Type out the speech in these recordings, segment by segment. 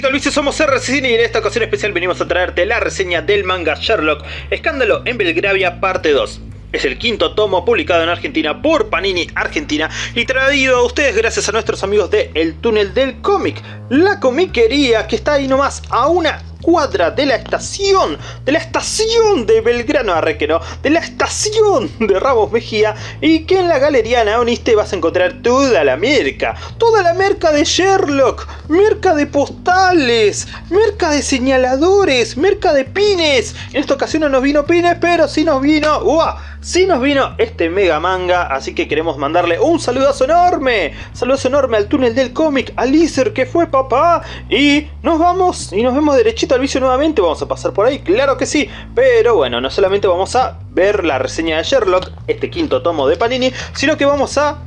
al vicio, somos RCCine y en esta ocasión especial venimos a traerte la reseña del manga Sherlock, Escándalo en Belgravia parte 2. Es el quinto tomo publicado en Argentina por Panini Argentina y traído a ustedes gracias a nuestros amigos de El Túnel del Cómic, la comiquería que está ahí nomás a una cuadra de la estación, de la estación de Belgrano Arrequeno, de la estación de Ramos Mejía y que en la Galería Naoniste vas a encontrar toda la merca, toda la merca de Sherlock, merca de postales, merca de señaladores, merca de pines. En esta ocasión no nos vino pines, pero sí nos vino... ¡Uah! Sí nos vino este mega manga, así que queremos mandarle un saludazo enorme, saludazo enorme al túnel del cómic, a Lizer que fue papá, y nos vamos y nos vemos derechito al vicio nuevamente, vamos a pasar por ahí, claro que sí, pero bueno, no solamente vamos a ver la reseña de Sherlock, este quinto tomo de Panini, sino que vamos a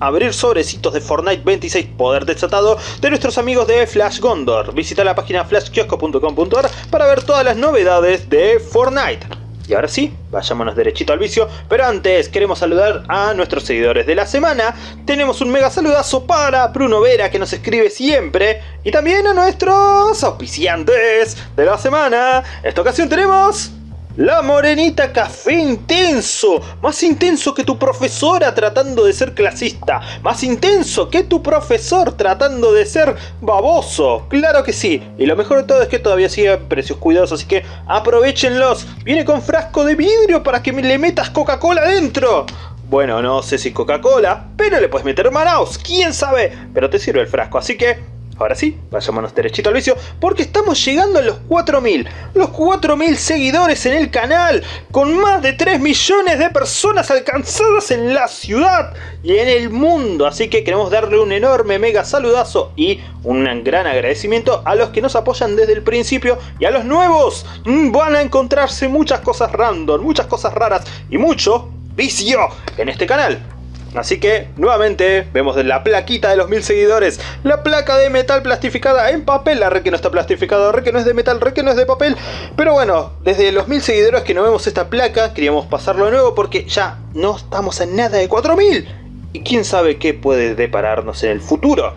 abrir sobrecitos de Fortnite 26 Poder Desatado de nuestros amigos de Flash Gondor. Visita la página flashkiosco.com.ar para ver todas las novedades de Fortnite. Y ahora sí, vayámonos derechito al vicio, pero antes queremos saludar a nuestros seguidores de la semana. Tenemos un mega saludazo para Bruno Vera que nos escribe siempre y también a nuestros auspiciantes de la semana. En esta ocasión tenemos la morenita café intenso, más intenso que tu profesora tratando de ser clasista, más intenso que tu profesor tratando de ser baboso, claro que sí, y lo mejor de todo es que todavía sigue precios cuidados, así que aprovechenlos, viene con frasco de vidrio para que le metas Coca-Cola dentro. Bueno, no sé si Coca-Cola, pero le puedes meter Manaus, quién sabe, pero te sirve el frasco, así que Ahora sí, vayámonos derechito al vicio, porque estamos llegando a los 4.000. Los 4.000 seguidores en el canal, con más de 3 millones de personas alcanzadas en la ciudad y en el mundo. Así que queremos darle un enorme mega saludazo y un gran agradecimiento a los que nos apoyan desde el principio y a los nuevos. Mm, van a encontrarse muchas cosas random, muchas cosas raras y mucho vicio en este canal. Así que, nuevamente, vemos la plaquita de los mil seguidores. La placa de metal plastificada en papel. La re que no está plastificada, re que no es de metal, re que no es de papel. Pero bueno, desde los mil seguidores que no vemos esta placa, queríamos pasarlo de nuevo porque ya no estamos en nada de 4000. Y quién sabe qué puede depararnos en el futuro.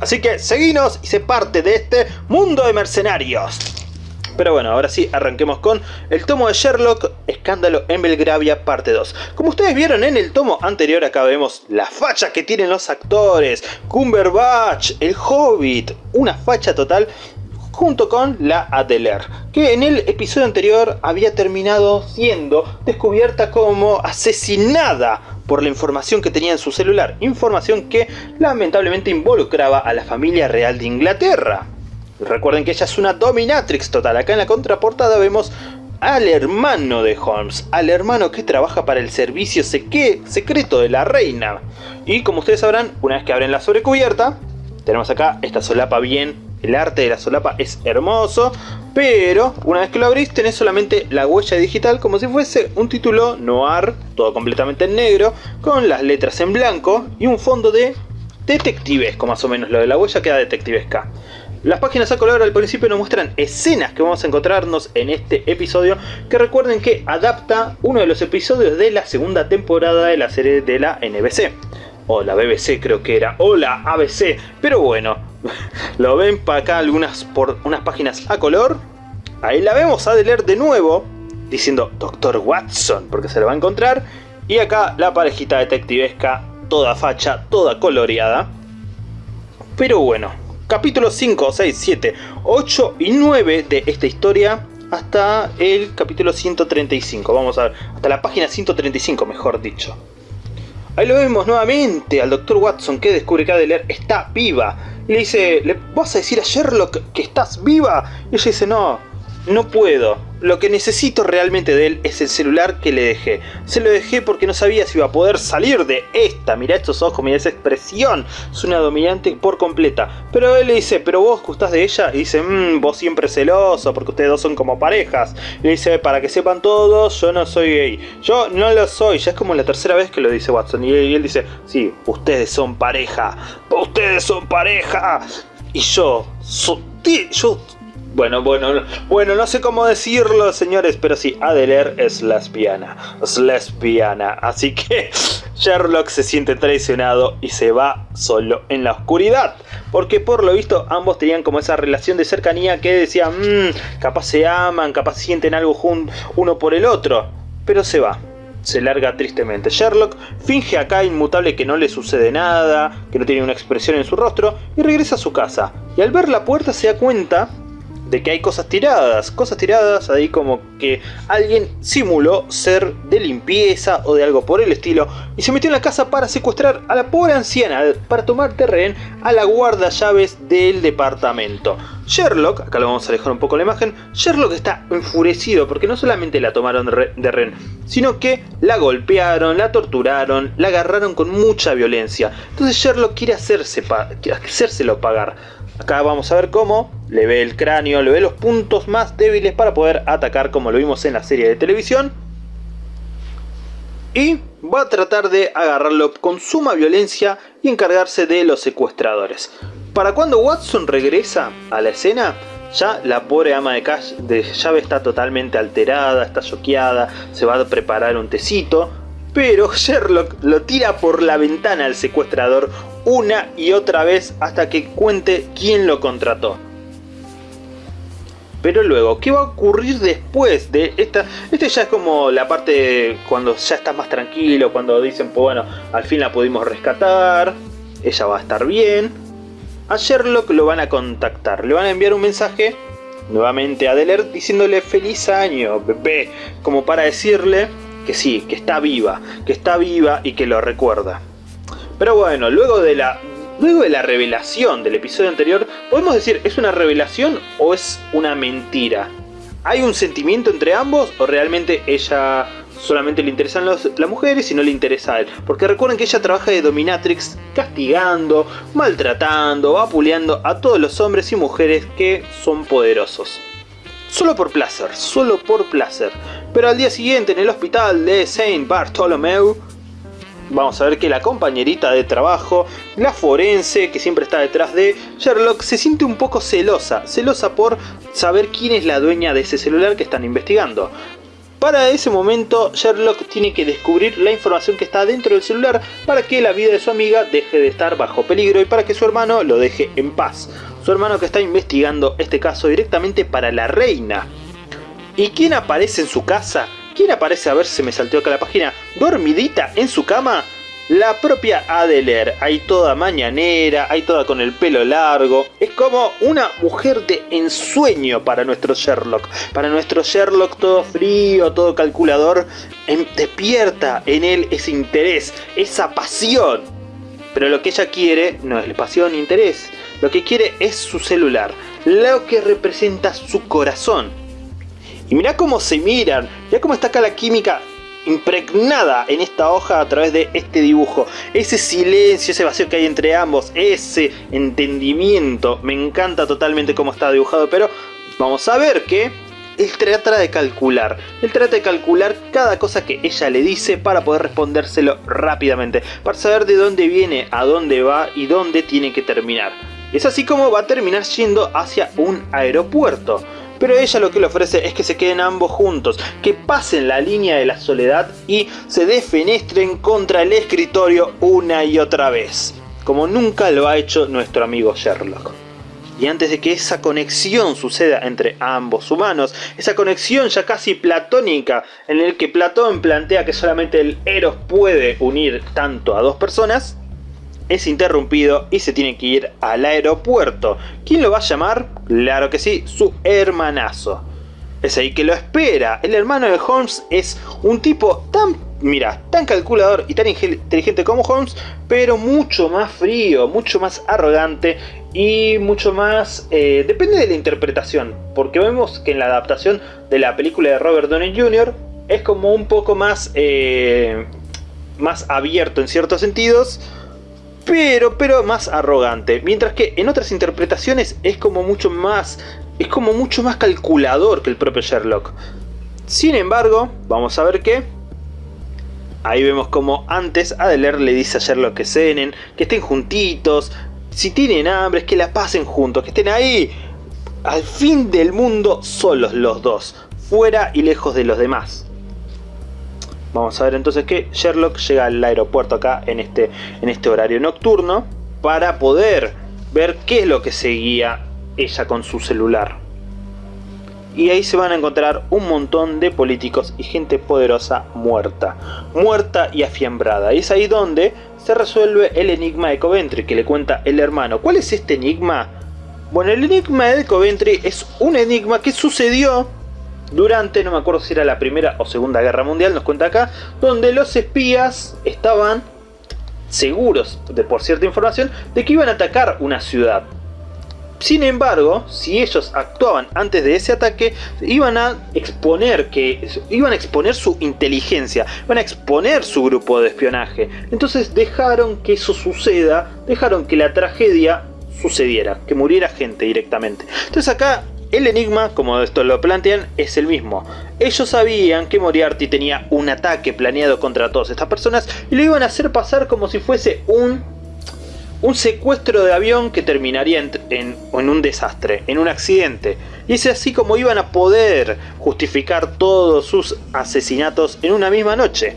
Así que seguinos y se parte de este mundo de mercenarios. Pero bueno, ahora sí, arranquemos con el tomo de Sherlock, Escándalo en Belgravia, parte 2. Como ustedes vieron en el tomo anterior, acá vemos la facha que tienen los actores, Cumberbatch, el Hobbit, una facha total junto con la Adler, que en el episodio anterior había terminado siendo descubierta como asesinada por la información que tenía en su celular, información que lamentablemente involucraba a la familia real de Inglaterra. Recuerden que ella es una dominatrix total. Acá en la contraportada vemos al hermano de Holmes, al hermano que trabaja para el servicio secreto de la reina. Y como ustedes sabrán, una vez que abren la sobrecubierta, tenemos acá esta solapa bien, el arte de la solapa es hermoso, pero una vez que lo abrís tenés solamente la huella digital como si fuese un título noir, todo completamente en negro, con las letras en blanco y un fondo de detectivesco más o menos, lo de la huella queda detectivesca. Las páginas a color al principio nos muestran escenas que vamos a encontrarnos en este episodio que recuerden que adapta uno de los episodios de la segunda temporada de la serie de la NBC. O la BBC creo que era, o la ABC, pero bueno, lo ven para acá algunas unas páginas a color. Ahí la vemos a leer de nuevo diciendo Dr. Watson porque se lo va a encontrar. Y acá la parejita detectivesca, toda facha, toda coloreada. Pero bueno, capítulos 5, 6, 7, 8 y 9 de esta historia hasta el capítulo 135. Vamos a ver, hasta la página 135 mejor dicho. Ahí lo vemos nuevamente al Dr. Watson que descubre que Adelaide está viva. Y le dice, ¿le vas a decir a Sherlock que estás viva? Y ella dice, no, no puedo. Lo que necesito realmente de él es el celular que le dejé. Se lo dejé porque no sabía si iba a poder salir de esta. Mira estos ojos, mira esa expresión. Es una dominante por completa. Pero él le dice, ¿pero vos gustás de ella? Y dice, mmm, vos siempre celoso porque ustedes dos son como parejas. Y le dice, para que sepan todos, yo no soy gay. Yo no lo soy. Ya es como la tercera vez que lo dice Watson. Y él dice, sí, ustedes son pareja. Ustedes son pareja. Y yo, yo bueno, bueno, bueno, no sé cómo decirlo, señores, pero sí, Adeler es lesbiana, es lesbiana, así que Sherlock se siente traicionado y se va solo en la oscuridad. Porque por lo visto ambos tenían como esa relación de cercanía que decían, mmm, capaz se aman, capaz sienten algo uno por el otro. Pero se va se larga tristemente. Sherlock finge acá inmutable que no le sucede nada, que no tiene una expresión en su rostro, y regresa a su casa. Y al ver la puerta se da cuenta de que hay cosas tiradas, cosas tiradas ahí como que alguien simuló ser de limpieza o de algo por el estilo y se metió en la casa para secuestrar a la pobre anciana para tomar terreno a la guarda llaves del departamento. Sherlock, acá lo vamos a dejar un poco la imagen, Sherlock está enfurecido porque no solamente la tomaron de rehén, sino que la golpearon, la torturaron, la agarraron con mucha violencia. Entonces Sherlock quiere hacerse hacérselo pagar. Acá vamos a ver cómo le ve el cráneo, le ve los puntos más débiles para poder atacar como lo vimos en la serie de televisión. Y va a tratar de agarrarlo con suma violencia y encargarse de los secuestradores. Para cuando Watson regresa a la escena, ya la pobre ama de, de llave está totalmente alterada, está choqueada, se va a preparar un tecito, pero Sherlock lo tira por la ventana al secuestrador una y otra vez hasta que cuente quién lo contrató. Pero luego, ¿qué va a ocurrir después de esta? Este ya es como la parte cuando ya estás más tranquilo, cuando dicen, pues bueno, al fin la pudimos rescatar, ella va a estar bien. A Sherlock lo van a contactar, le van a enviar un mensaje nuevamente a Deller diciéndole feliz año, bebé, como para decirle que sí, que está viva, que está viva y que lo recuerda. Pero bueno, luego de la Luego de la revelación del episodio anterior, podemos decir, ¿es una revelación o es una mentira? ¿Hay un sentimiento entre ambos o realmente ella solamente le interesan las mujeres y no le interesa a él? Porque recuerden que ella trabaja de dominatrix castigando, maltratando, vapuleando a todos los hombres y mujeres que son poderosos. Solo por placer, solo por placer. Pero al día siguiente en el hospital de Saint Bartholomew vamos a ver que la compañerita de trabajo, la forense que siempre está detrás de Sherlock, se siente un poco celosa, celosa por saber quién es la dueña de ese celular que están investigando. Para ese momento Sherlock tiene que descubrir la información que está dentro del celular para que la vida de su amiga deje de estar bajo peligro y para que su hermano lo deje en paz. Su hermano que está investigando este caso directamente para la reina. ¿Y quién aparece en su casa? ¿Quién aparece? A ver si me salteó acá la página. Dormidita en su cama. La propia Adler, ahí toda mañanera, ahí toda con el pelo largo. Es como una mujer de ensueño para nuestro Sherlock. Para nuestro Sherlock todo frío, todo calculador. despierta en él ese interés, esa pasión. Pero lo que ella quiere no es pasión ni interés. Lo que quiere es su celular. Lo que representa su corazón. Y mirá cómo se miran, mirá cómo está acá la química impregnada en esta hoja a través de este dibujo. Ese silencio, ese vacío que hay entre ambos, ese entendimiento, me encanta totalmente cómo está dibujado, pero vamos a ver que él trata de calcular, él trata de calcular cada cosa que ella le dice para poder respondérselo rápidamente, para saber de dónde viene, a dónde va y dónde tiene que terminar. Es así como va a terminar yendo hacia un aeropuerto pero ella lo que le ofrece es que se queden ambos juntos, que pasen la línea de la soledad y se defenestren contra el escritorio una y otra vez, como nunca lo ha hecho nuestro amigo Sherlock. Y antes de que esa conexión suceda entre ambos humanos, esa conexión ya casi platónica, en el que Platón plantea que solamente el Eros puede unir tanto a dos personas, es interrumpido y se tiene que ir al aeropuerto. ¿Quién lo va a llamar? Claro que sí, su hermanazo. Es ahí que lo espera. El hermano de Holmes es un tipo tan, mira, tan calculador y tan inteligente como Holmes, pero mucho más frío, mucho más arrogante y mucho más... Eh, depende de la interpretación, porque vemos que en la adaptación de la película de Robert Downey Jr. es como un poco más, eh, más abierto en ciertos sentidos, pero, pero más arrogante. Mientras que en otras interpretaciones es como mucho más, es como mucho más calculador que el propio Sherlock. Sin embargo, vamos a ver que Ahí vemos como antes Adler le dice a Sherlock que cenen, que estén juntitos, si tienen hambre, que la pasen juntos, que estén ahí, al fin del mundo, solos los dos, fuera y lejos de los demás. Vamos a ver entonces que Sherlock llega al aeropuerto acá en este, en este horario nocturno para poder ver qué es lo que seguía ella con su celular. Y ahí se van a encontrar un montón de políticos y gente poderosa muerta. Muerta y afiembrada. Y es ahí donde se resuelve el enigma de Coventry que le cuenta el hermano. ¿Cuál es este enigma? Bueno, el enigma de Coventry es un enigma que sucedió durante, no me acuerdo si era la primera o segunda guerra mundial, nos cuenta acá, donde los espías estaban seguros, de, por cierta información, de que iban a atacar una ciudad. Sin embargo, si ellos actuaban antes de ese ataque, iban a exponer que iban a exponer su inteligencia, iban a exponer su grupo de espionaje. Entonces dejaron que eso suceda, dejaron que la tragedia sucediera, que muriera gente directamente. Entonces acá el enigma, como esto lo plantean, es el mismo. Ellos sabían que Moriarty tenía un ataque planeado contra todas estas personas y lo iban a hacer pasar como si fuese un, un secuestro de avión que terminaría en, un desastre, en un accidente. Y es así como iban a poder justificar todos sus asesinatos en una misma noche.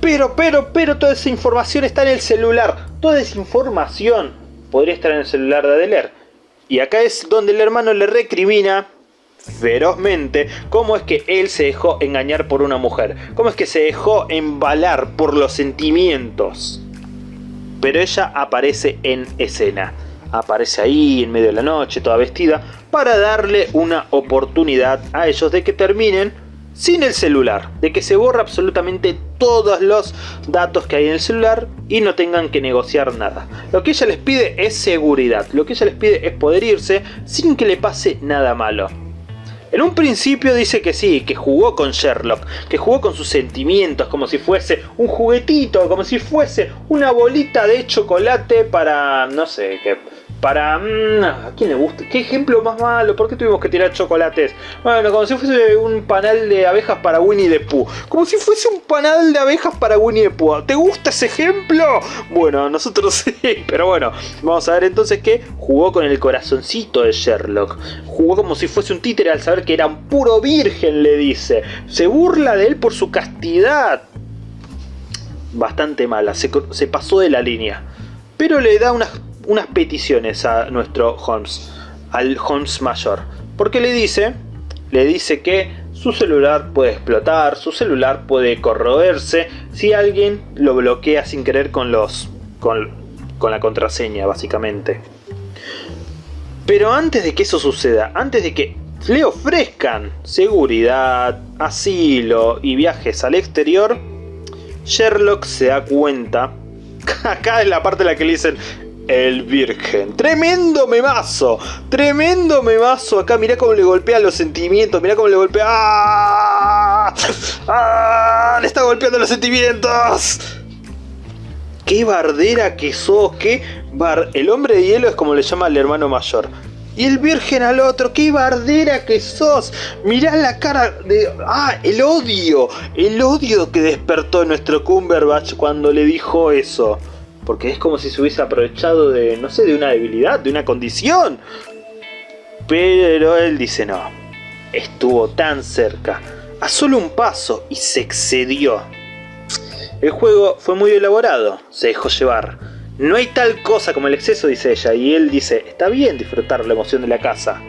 Pero, pero, pero toda esa información está en el celular. Toda esa información podría estar en el celular de Adeler. Y acá es donde el hermano le recrimina ferozmente cómo es que él se dejó engañar por una mujer, cómo es que se dejó embalar por los sentimientos. Pero ella aparece en escena, aparece ahí en medio de la noche, toda vestida, para darle una oportunidad a ellos de que terminen sin el celular, de que se borra absolutamente todos los datos que hay en el celular y no tengan que negociar nada. Lo que ella les pide es seguridad, lo que ella les pide es poder irse sin que le pase nada malo. En un principio dice que sí, que jugó con Sherlock, que jugó con sus sentimientos como si fuese un juguetito, como si fuese una bolita de chocolate para, no sé, que para... Mm, ¿A quién le gusta? ¿Qué ejemplo más malo? ¿Por qué tuvimos que tirar chocolates? Bueno, como si fuese un panal de abejas para Winnie the Pooh. Como si fuese un panal de abejas para Winnie the Pooh. ¿Te gusta ese ejemplo? Bueno, nosotros sí. Pero bueno, vamos a ver entonces que jugó con el corazoncito de Sherlock. Jugó como si fuese un títere al saber que era un puro virgen, le dice. Se burla de él por su castidad. Bastante mala, se, se pasó de la línea. Pero le da unas unas peticiones a nuestro Holmes, al Holmes mayor. Porque le dice, le dice que su celular puede explotar, su celular puede corroerse si alguien lo bloquea sin querer con los con, con la contraseña básicamente. Pero antes de que eso suceda, antes de que le ofrezcan seguridad, asilo y viajes al exterior, Sherlock se da cuenta, acá es la parte en la que le dicen, el Virgen. Tremendo memazo. Tremendo memazo. Acá mirá cómo le golpea los sentimientos. Mirá cómo le golpea. ¡Ah! ¡Ah! Le está golpeando los sentimientos. Qué bardera que sos. Qué bar... El hombre de hielo es como le llama al hermano mayor. Y el virgen al otro, qué bardera que sos. Mirá la cara de... Ah, el odio. El odio que despertó nuestro Cumberbatch cuando le dijo eso porque es como si se hubiese aprovechado de, no sé, de una debilidad, de una condición. Pero él dice no, estuvo tan cerca, a solo un paso y se excedió. El juego fue muy elaborado, se dejó llevar. No hay tal cosa como el exceso, dice ella, y él dice, está bien disfrutar la emoción de la casa.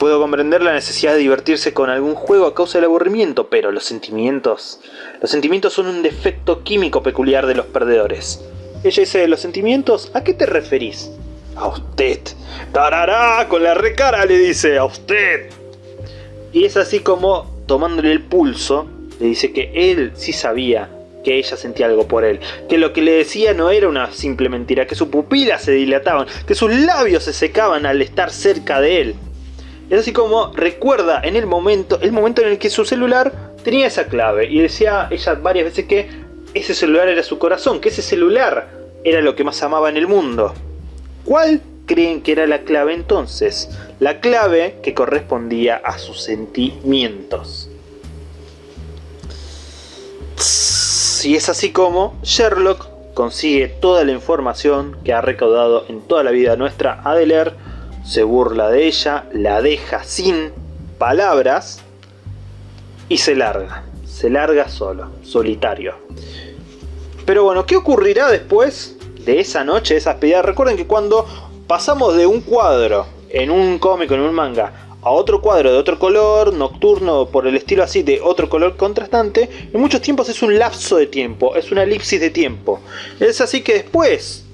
Puedo comprender la necesidad de divertirse con algún juego a causa del aburrimiento, pero los sentimientos... Los sentimientos son un defecto químico peculiar de los perdedores. Ella dice, ¿los sentimientos? ¿A qué te referís? A usted. ¡Tarará! Con la recara le dice, a usted. Y es así como, tomándole el pulso, le dice que él sí sabía que ella sentía algo por él, que lo que le decía no era una simple mentira, que sus pupilas se dilataban, que sus labios se secaban al estar cerca de él. Es así como recuerda en el momento, el momento en el que su celular tenía esa clave y decía ella varias veces que ese celular era su corazón, que ese celular era lo que más amaba en el mundo. ¿Cuál creen que era la clave entonces? La clave que correspondía a sus sentimientos. Y es así como Sherlock consigue toda la información que ha recaudado en toda la vida nuestra Adeler se burla de ella, la deja sin palabras y se larga. se larga solo, solitario. Pero bueno, ¿qué ocurrirá después de esa noche, de esa despedida? Recuerden que cuando pasamos de un cuadro en un cómic, en un manga, a otro cuadro de otro color, nocturno, por el estilo así, de otro color contrastante, en muchos tiempos es un lapso de tiempo, es una elipsis de tiempo. Es así que después,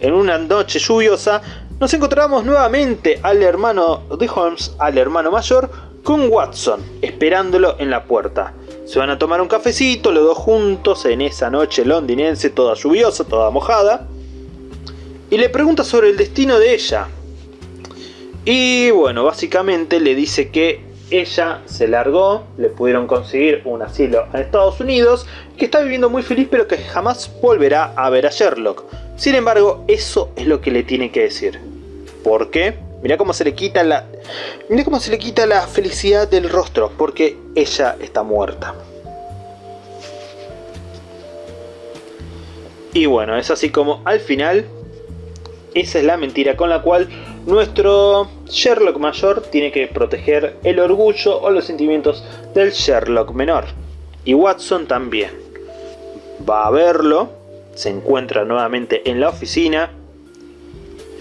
en una noche lluviosa, nos encontramos nuevamente al hermano de Holmes, al hermano mayor, con Watson, esperándolo en la puerta. Se van a tomar un cafecito, los dos juntos, en esa noche londinense, toda lluviosa, toda mojada. Y le pregunta sobre el destino de ella. Y bueno, básicamente le dice que ella se largó, le pudieron conseguir un asilo en Estados Unidos, que está viviendo muy feliz pero que jamás volverá a ver a Sherlock. Sin embargo, eso es lo que le tiene que decir. ¿Por qué? Cómo se le quita la. Mira cómo se le quita la felicidad del rostro. Porque ella está muerta. Y bueno, es así como al final. Esa es la mentira con la cual nuestro Sherlock mayor tiene que proteger el orgullo o los sentimientos del Sherlock menor. Y Watson también. Va a verlo, se encuentra nuevamente en la oficina.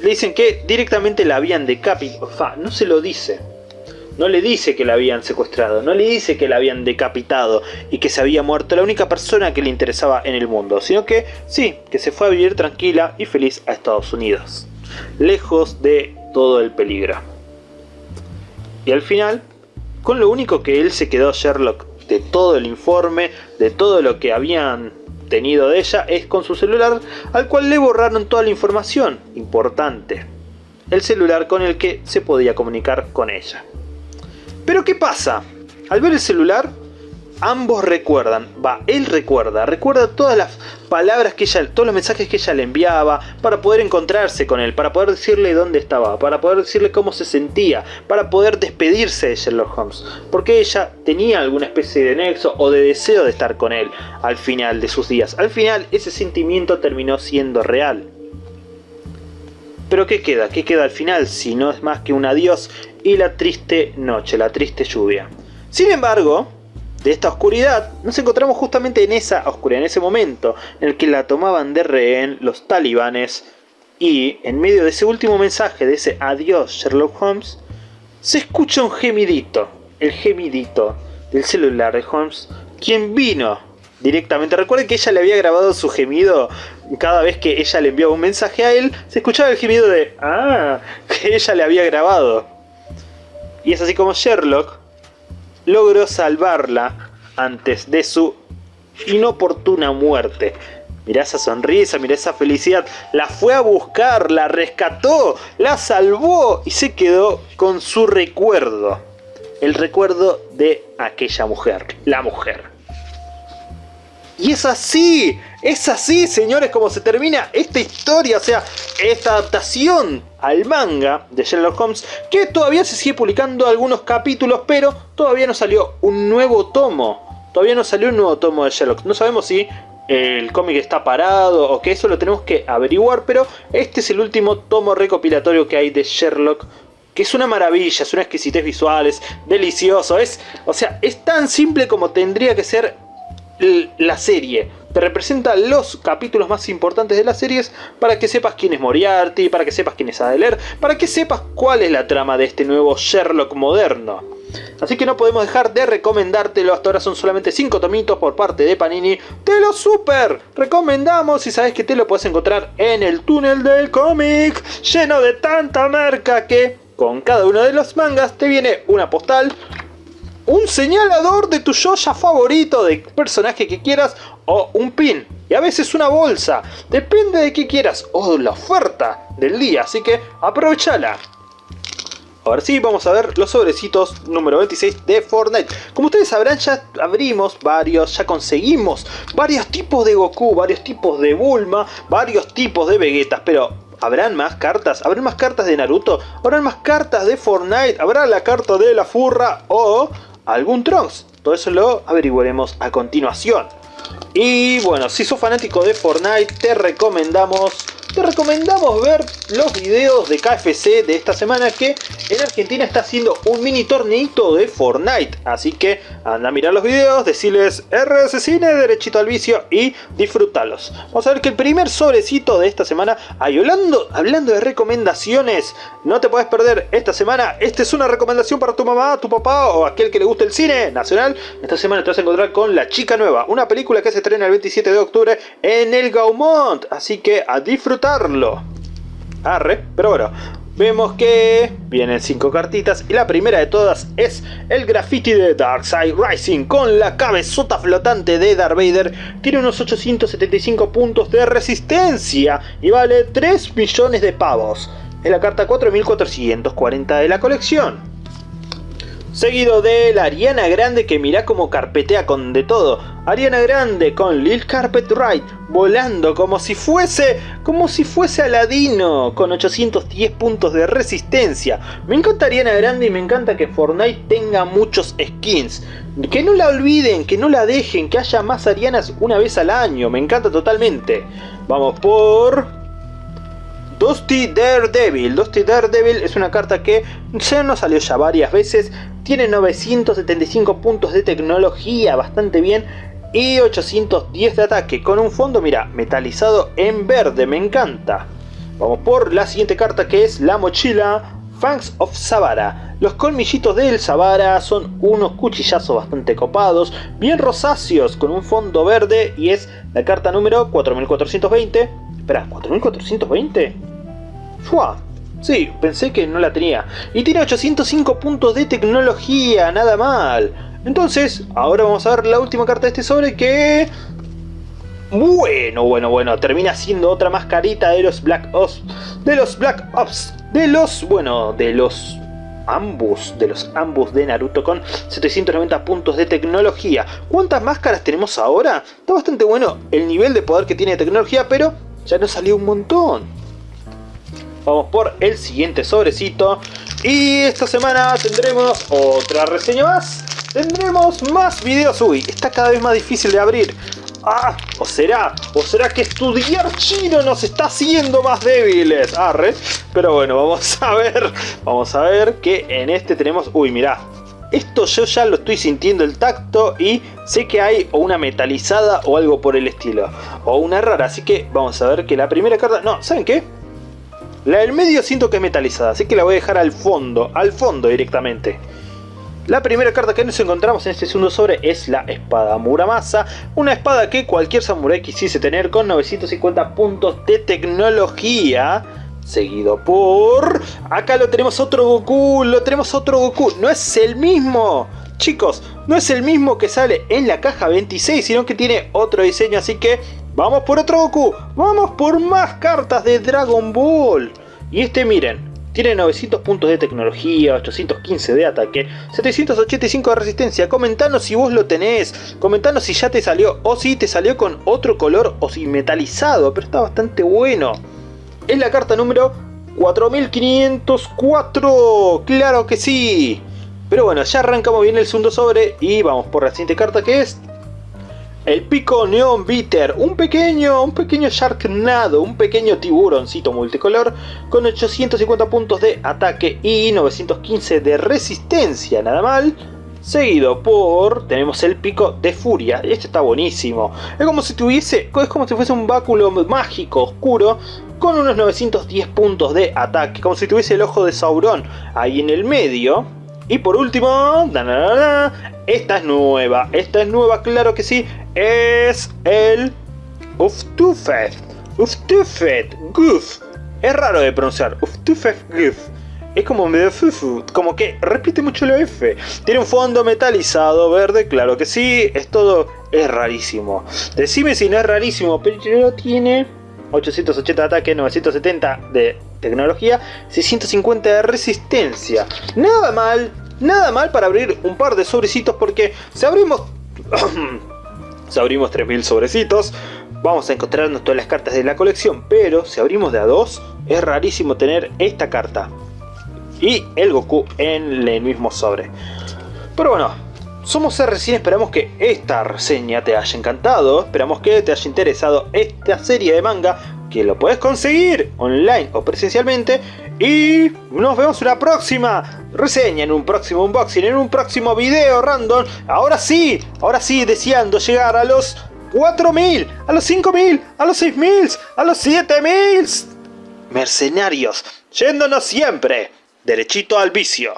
Le dicen que directamente la habían decapitado. No se lo dice. No le dice que la habían secuestrado, no le dice que la habían decapitado y que se había muerto la única persona que le interesaba en el mundo, sino que sí, que se fue a vivir tranquila y feliz a Estados Unidos, lejos de todo el peligro. Y al final, con lo único que él se quedó Sherlock de todo el informe, de todo lo que habían tenido de ella es con su celular al cual le borraron toda la información importante. El celular con el que se podía comunicar con ella. Pero ¿qué pasa? Al ver el celular ambos recuerdan, va, él recuerda, recuerda todas las palabras que ella, todos los mensajes que ella le enviaba para poder encontrarse con él, para poder decirle dónde estaba, para poder decirle cómo se sentía, para poder despedirse de Sherlock Holmes, porque ella tenía alguna especie de nexo o de deseo de estar con él al final de sus días. Al final ese sentimiento terminó siendo real. Pero ¿qué queda? ¿Qué queda al final si no es más que un adiós y la triste noche, la triste lluvia? Sin embargo, de esta oscuridad, nos encontramos justamente en esa oscuridad, en ese momento en el que la tomaban de rehén los talibanes y en medio de ese último mensaje, de ese adiós Sherlock Holmes, se escucha un gemidito, el gemidito del celular de Holmes, quien vino directamente. Recuerden que ella le había grabado su gemido cada vez que ella le enviaba un mensaje a él, se escuchaba el gemido de ah, que ella le había grabado. Y es así como Sherlock logró salvarla antes de su inoportuna muerte. Mirá esa sonrisa, mirá esa felicidad. La fue a buscar, la rescató, la salvó y se quedó con su recuerdo. El recuerdo de aquella mujer, la mujer. Y es así, es así, señores, como se termina esta historia, o sea, esta adaptación al manga de Sherlock Holmes, que todavía se sigue publicando algunos capítulos, pero todavía no salió un nuevo tomo. Todavía no salió un nuevo tomo de Sherlock. No sabemos si el cómic está parado o que eso lo tenemos que averiguar, pero este es el último tomo recopilatorio que hay de Sherlock que es una maravilla, es una exquisitez visual, es delicioso, es, o sea, es tan simple como tendría que ser la serie. Te representa los capítulos más importantes de las series para que sepas quién es Moriarty, para que sepas quién es Adler, para que sepas cuál es la trama de este nuevo Sherlock moderno. Así que no podemos dejar de recomendártelo, hasta ahora son solamente 5 tomitos por parte de Panini. ¡Te lo super recomendamos! Y sabes que te lo puedes encontrar en el túnel del cómic, lleno de tanta marca que con cada uno de los mangas te viene una postal, un señalador de tu Yoya favorito, de personaje que quieras, o un pin. Y a veces una bolsa. Depende de qué quieras. O la oferta del día. Así que aprovechala. Ahora sí, vamos a ver los sobrecitos número 26 de Fortnite. Como ustedes sabrán, ya abrimos varios, ya conseguimos varios tipos de Goku, varios tipos de Bulma, varios tipos de Vegetas, pero ¿habrán más cartas? ¿Habrán más cartas de Naruto? ¿Habrán más cartas de Fortnite? ¿Habrá la carta de la furra? ¿O algún Trunks. Todo eso lo averiguaremos a continuación. Y bueno, si sos fanático de Fortnite, te recomendamos te recomendamos ver los videos de KFC de esta semana que en Argentina está haciendo un mini torneito de Fortnite. Así que anda a mirar los videos, decirles RS Cine, derechito al vicio y disfrútalos. Vamos a ver que el primer sobrecito de esta semana, hablando, hablando de recomendaciones, no te puedes perder esta semana. Esta es una recomendación para tu mamá, tu papá o aquel que le guste el cine nacional. Esta semana te vas a encontrar con La Chica Nueva, una película que se estrena el 27 de octubre en el Gaumont. Así que a Arre, pero bueno, vemos que vienen cinco cartitas y la primera de todas es el graffiti de Darkseid Rising con la cabezota flotante de Darth Vader. Tiene unos 875 puntos de resistencia y vale 3 millones de pavos. Es la carta 4440 de la colección. Seguido de la Ariana Grande que mira como carpetea con de todo. Ariana Grande con Lil Carpet Ride volando como si fuese como si fuese Aladino con 810 puntos de resistencia. Me encanta Ariana Grande y me encanta que Fortnite tenga muchos skins. Que no la olviden, que no la dejen, que haya más Arianas una vez al año. Me encanta totalmente. Vamos por Dusty Daredevil. Dusty Daredevil es una carta que ya nos salió ya varias veces. Tiene 975 puntos de tecnología, bastante bien. Y 810 de ataque, con un fondo, mira, metalizado en verde, me encanta. Vamos por la siguiente carta que es la mochila Fangs of Savara. Los colmillitos del Savara son unos cuchillazos bastante copados, bien rosáceos, con un fondo verde y es la carta número 4420. Espera, ¿4420? ¡Fua! Sí, pensé que no la tenía. Y tiene 805 puntos de tecnología, nada mal. Entonces, ahora vamos a ver la última carta de este sobre que... Bueno, bueno, bueno, termina siendo otra mascarita de los Black Ops. De los Black Ops. De los, bueno, de los ambos, de los ambos de Naruto con 790 puntos de tecnología. ¿Cuántas máscaras tenemos ahora? Está bastante bueno el nivel de poder que tiene de tecnología, pero ya nos salió un montón. Vamos por el siguiente sobrecito. Y esta semana tendremos otra reseña más. Tendremos más videos. Uy, está cada vez más difícil de abrir. Ah, ¿o será? ¿O será que estudiar chino nos está haciendo más débiles? Arre. Pero bueno, vamos a ver. Vamos a ver que en este tenemos... Uy, mirá. Esto yo ya lo estoy sintiendo el tacto y sé que hay o una metalizada o algo por el estilo. O una rara, así que vamos a ver que la primera carta... No, ¿saben qué? La del medio siento que es metalizada, así que la voy a dejar al fondo, al fondo directamente. La primera carta que nos encontramos en este segundo sobre es la espada Muramasa, una espada que cualquier samurai quisiese tener con 950 puntos de tecnología, seguido por... Acá lo tenemos otro Goku, lo tenemos otro Goku, no es el mismo, chicos, no es el mismo que sale en la caja 26, sino que tiene otro diseño, así que Vamos por otro Goku. Vamos por más cartas de Dragon Ball. Y este miren. Tiene 900 puntos de tecnología, 815 de ataque, 785 de resistencia. Comentanos si vos lo tenés. Comentanos si ya te salió o si te salió con otro color o si metalizado. Pero está bastante bueno. Es la carta número 4504. Claro que sí. Pero bueno, ya arrancamos bien el segundo sobre y vamos por la siguiente carta que es el pico Neon Bitter, un pequeño, un pequeño Sharknado, un pequeño tiburoncito multicolor con 850 puntos de ataque y 915 de resistencia, nada mal. Seguido por, tenemos el pico de furia, este está buenísimo. Es como si tuviese, es como si fuese un báculo mágico oscuro con unos 910 puntos de ataque, como si tuviese el ojo de Sauron ahí en el medio. Y por último, esta es nueva, esta es nueva, claro que sí, es el Uftufet, Uftufet Goof. Es raro de pronunciar, Uftufet Goof. Es como medio fufu, como que repite mucho la F. Tiene un fondo metalizado, verde, claro que sí, es todo, es rarísimo. Decime si no es rarísimo, pero tiene 880 de ataque, 970 de tecnología, 650 de resistencia. Nada mal, nada mal para abrir un par de sobrecitos porque si abrimos... si abrimos 3000 sobrecitos, vamos a encontrarnos todas las cartas de la colección, pero si abrimos de a dos, es rarísimo tener esta carta y el Goku en el mismo sobre. Pero bueno, somos RCN, esperamos que esta reseña te haya encantado, esperamos que te haya interesado esta serie de manga que lo puedes conseguir online o presencialmente. Y nos vemos en una próxima reseña, en un próximo unboxing, en un próximo video random. Ahora sí, ahora sí, deseando llegar a los 4000, a los 5000, a los 6000, a los 7000 mercenarios, yéndonos siempre derechito al vicio.